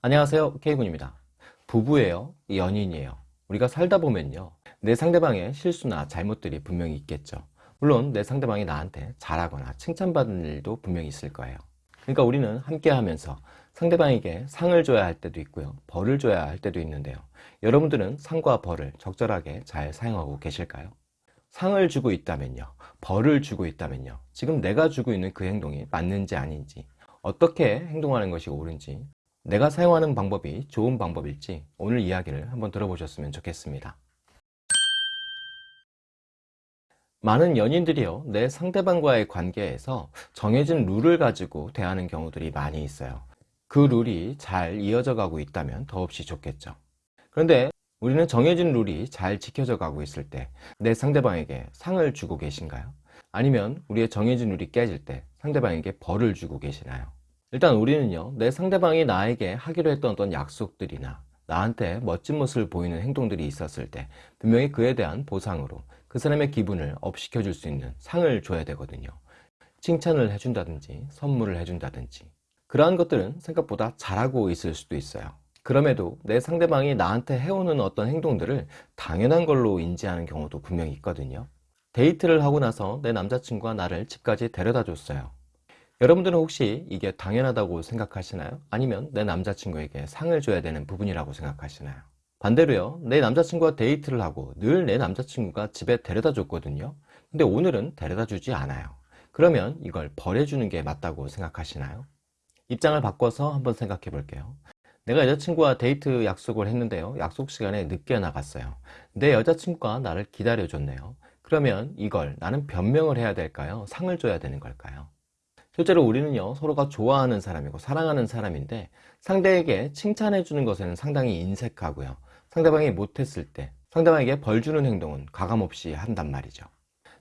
안녕하세요. K군입니다. 부부예요? 연인이에요? 우리가 살다 보면요. 내 상대방의 실수나 잘못들이 분명히 있겠죠. 물론 내 상대방이 나한테 잘하거나 칭찬받는 일도 분명히 있을 거예요. 그러니까 우리는 함께 하면서 상대방에게 상을 줘야 할 때도 있고요. 벌을 줘야 할 때도 있는데요. 여러분들은 상과 벌을 적절하게 잘 사용하고 계실까요? 상을 주고 있다면요. 벌을 주고 있다면요. 지금 내가 주고 있는 그 행동이 맞는지 아닌지 어떻게 행동하는 것이 옳은지 내가 사용하는 방법이 좋은 방법일지 오늘 이야기를 한번 들어보셨으면 좋겠습니다 많은 연인들이요 내 상대방과의 관계에서 정해진 룰을 가지고 대하는 경우들이 많이 있어요 그 룰이 잘 이어져 가고 있다면 더없이 좋겠죠 그런데 우리는 정해진 룰이 잘 지켜져 가고 있을 때 내 상대방에게 상을 주고 계신가요? 아니면 우리의 정해진 룰이 깨질 때 상대방에게 벌을 주고 계시나요? 일단 우리는요 내 상대방이 나에게 하기로 했던 어떤 약속들이나 나한테 멋진 모습을 보이는 행동들이 있었을 때 분명히 그에 대한 보상으로 그 사람의 기분을 업시켜 줄 수 있는 상을 줘야 되거든요. 칭찬을 해준다든지 선물을 해준다든지. 그러한 것들은 생각보다 잘하고 있을 수도 있어요. 그럼에도 내 상대방이 나한테 해오는 어떤 행동들을 당연한 걸로 인지하는 경우도 분명히 있거든요. 데이트를 하고 나서 내 남자친구가 나를 집까지 데려다 줬어요 여러분들은 혹시 이게 당연하다고 생각하시나요? 아니면 내 남자친구에게 상을 줘야 되는 부분이라고 생각하시나요? 반대로요 내 남자친구와 데이트를 하고 늘 내 남자친구가 집에 데려다 줬거든요 근데 오늘은 데려다 주지 않아요 그러면 이걸 벌을 주는 게 맞다고 생각하시나요? 입장을 바꿔서 한번 생각해 볼게요 내가 여자친구와 데이트 약속을 했는데요 약속 시간에 늦게 나갔어요 내 여자친구가 나를 기다려 줬네요 그러면 이걸 나는 변명을 해야 될까요? 상을 줘야 되는 걸까요? 실제로 우리는요 서로가 좋아하는 사람이고 사랑하는 사람인데 상대에게 칭찬해 주는 것에는 상당히 인색하고요. 상대방이 못했을 때 상대방에게 벌 주는 행동은 가감없이 한단 말이죠.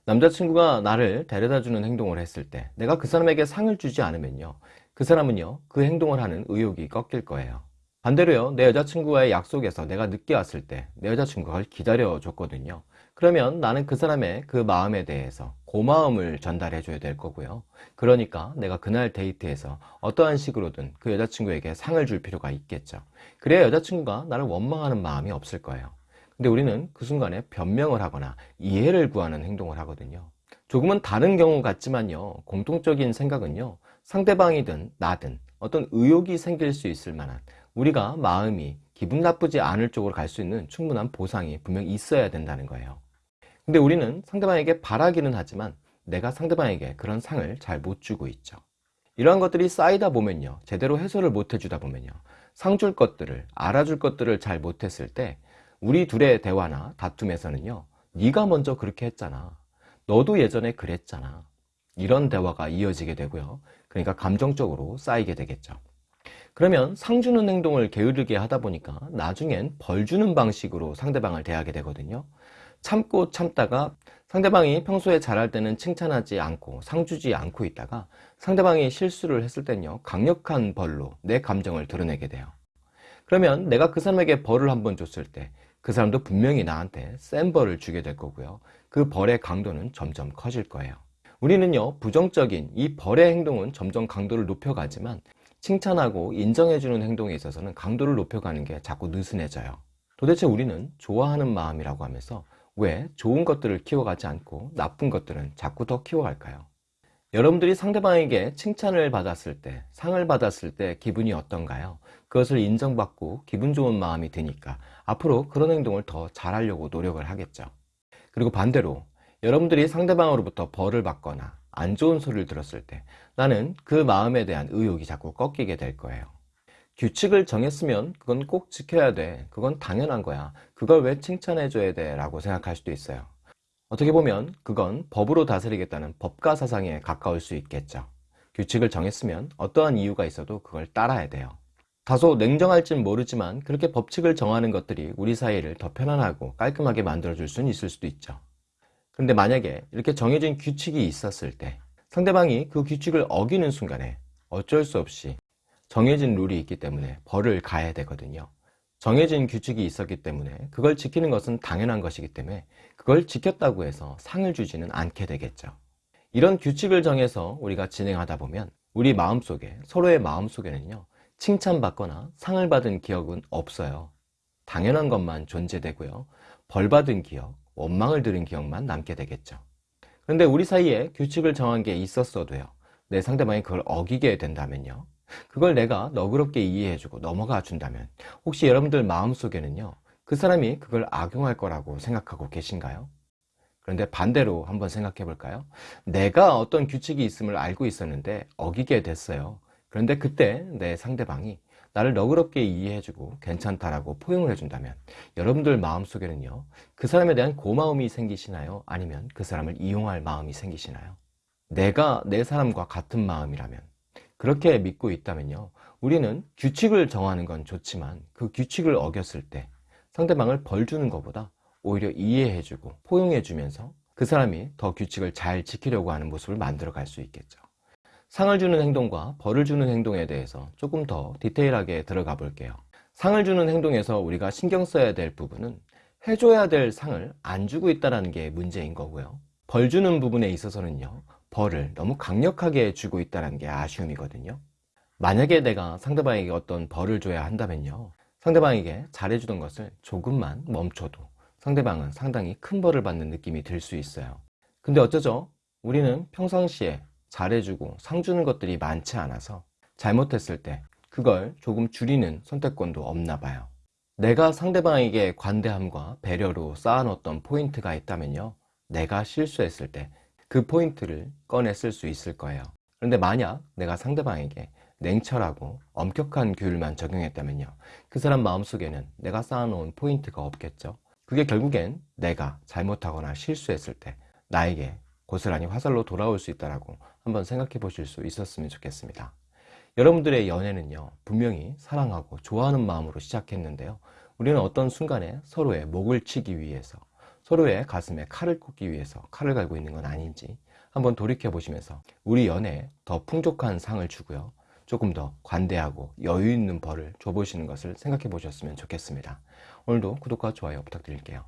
남자친구가 나를 데려다 주는 행동을 했을 때 내가 그 사람에게 상을 주지 않으면요 그 사람은요 그 행동을 하는 의욕이 꺾일 거예요 반대로요 내 여자친구와의 약속에서 내가 늦게 왔을 때 내 여자친구가 기다려 줬거든요. 그러면 나는 그 사람의 그 마음에 대해서 고마움을 전달해 줘야 될 거고요. 그러니까 내가 그날 데이트에서 어떠한 식으로든 그 여자친구에게 상을 줄 필요가 있겠죠. 그래야 여자친구가 나를 원망하는 마음이 없을 거예요. 근데 우리는 그 순간에 변명을 하거나 이해를 구하는 행동을 하거든요. 조금은 다른 경우 같지만요 공통적인 생각은요 상대방이든 나든 어떤 의욕이 생길 수 있을 만한 우리가 마음이 기분 나쁘지 않을 쪽으로 갈 수 있는 충분한 보상이 분명히 있어야 된다는 거예요. 근데 우리는 상대방에게 바라기는 하지만 내가 상대방에게 그런 상을 잘 못 주고 있죠. 이러한 것들이 쌓이다 보면요 제대로 해소를 못 해주다 보면요 상 줄 것들을 알아줄 것들을 잘 못했을 때 우리 둘의 대화나 다툼에서는요 네가 먼저 그렇게 했잖아. 너도 예전에 그랬잖아. 이런 대화가 이어지게 되고요. 그러니까 감정적으로 쌓이게 되겠죠 그러면 상 주는 행동을 게으르게 하다 보니까 나중엔 벌 주는 방식으로 상대방을 대하게 되거든요. 참고 참다가 상대방이 평소에 잘할 때는 칭찬하지 않고 상 주지 않고 있다가 상대방이 실수를 했을 땐요 강력한 벌로 내 감정을 드러내게 돼요. 그러면 내가 그 사람에게 벌을 한 번 줬을 때 그 사람도 분명히 나한테 센 벌을 주게 될 거고요. 그 벌의 강도는 점점 커질 거예요. 우리는요 부정적인 이 벌의 행동은 점점 강도를 높여가지만 칭찬하고 인정해주는 행동에 있어서는 강도를 높여가는 게 자꾸 느슨해져요 도대체 우리는 좋아하는 마음이라고 하면서 왜 좋은 것들을 키워가지 않고 나쁜 것들은 자꾸 더 키워갈까요? 여러분들이 상대방에게 칭찬을 받았을 때 상을 받았을 때 기분이 어떤가요? 그것을 인정받고 기분 좋은 마음이 드니까 앞으로 그런 행동을 더 잘하려고 노력을 하겠죠 그리고 반대로 여러분들이 상대방으로부터 벌을 받거나 안 좋은 소리를 들었을 때 나는 그 마음에 대한 의욕이 자꾸 꺾이게 될 거예요. 규칙을 정했으면 그건 꼭 지켜야 돼. 그건 당연한 거야. 그걸 왜 칭찬해 줘야 돼? 라고 생각할 수도 있어요. 어떻게 보면 그건 법으로 다스리겠다는 법가 사상에 가까울 수 있겠죠. 규칙을 정했으면 어떠한 이유가 있어도 그걸 따라야 돼요. 다소 냉정할진 모르지만 그렇게 법칙을 정하는 것들이 우리 사이를 더 편안하고 깔끔하게 만들어 줄 수는 있을 수도 있죠 그런데 만약에 이렇게 정해진 규칙이 있었을 때 상대방이 그 규칙을 어기는 순간에 어쩔 수 없이 정해진 룰이 있기 때문에 벌을 가야 되거든요 정해진 규칙이 있었기 때문에 그걸 지키는 것은 당연한 것이기 때문에 그걸 지켰다고 해서 상을 주지는 않게 되겠죠 이런 규칙을 정해서 우리가 진행하다 보면 우리 마음속에 서로의 마음속에는요 칭찬받거나 상을 받은 기억은 없어요. 당연한 것만 존재되고요. 벌 받은 기억, 원망을 들은 기억만 남게 되겠죠. 그런데 우리 사이에 규칙을 정한 게 있었어도요. 내 상대방이 그걸 어기게 된다면요. 그걸 내가 너그럽게 이해해주고 넘어가 준다면 혹시 여러분들 마음속에는요. 그 사람이 그걸 악용할 거라고 생각하고 계신가요? 그런데 반대로 한번 생각해 볼까요? 내가 어떤 규칙이 있음을 알고 있었는데 어기게 됐어요. 그런데 그때 내 상대방이 나를 너그럽게 이해해주고 괜찮다라고 포용을 해준다면 여러분들 마음속에는요 그 사람에 대한 고마움이 생기시나요? 아니면 그 사람을 이용할 마음이 생기시나요? 내가 내 사람과 같은 마음이라면 그렇게 믿고 있다면요 우리는 규칙을 정하는 건 좋지만 그 규칙을 어겼을 때 상대방을 벌 주는 것보다 오히려 이해해주고 포용해주면서 그 사람이 더 규칙을 잘 지키려고 하는 모습을 만들어 갈 수 있겠죠 상을 주는 행동과 벌을 주는 행동에 대해서 조금 더 디테일하게 들어가 볼게요 상을 주는 행동에서 우리가 신경 써야 될 부분은 해줘야 될 상을 안 주고 있다는 게 문제인 거고요. 벌 주는 부분에 있어서는요 벌을 너무 강력하게 주고 있다는 게 아쉬움이거든요. 만약에 내가 상대방에게 어떤 벌을 줘야 한다면요 상대방에게 잘해주던 것을 조금만 멈춰도 상대방은 상당히 큰 벌을 받는 느낌이 들 수 있어요. 근데 어쩌죠? 우리는 평상시에 잘해주고 상 주는 것들이 많지 않아서 잘못했을 때 그걸 조금 줄이는 선택권도 없나 봐요. 내가 상대방에게 관대함과 배려로 쌓아놓았던 포인트가 있다면요. 내가 실수했을 때 그 포인트를 꺼내 쓸 수 있을 거예요. 그런데 만약 내가 상대방에게 냉철하고 엄격한 규율만 적용했다면요. 그 사람 마음속에는 내가 쌓아놓은 포인트가 없겠죠. 그게 결국엔 내가 잘못하거나 실수했을 때 나에게 고스란히 화살로 돌아올 수 있다고 한번 생각해 보실 수 있었으면 좋겠습니다 여러분들의 연애는요 분명히 사랑하고 좋아하는 마음으로 시작했는데요. 우리는 어떤 순간에 서로의 목을 치기 위해서 서로의 가슴에 칼을 꽂기 위해서 칼을 갈고 있는 건 아닌지 한번 돌이켜 보시면서 우리 연애에 더 풍족한 상을 주고요. 조금 더 관대하고 여유 있는 벌을 줘보시는 것을 생각해 보셨으면 좋겠습니다. 오늘도 구독과 좋아요 부탁드릴게요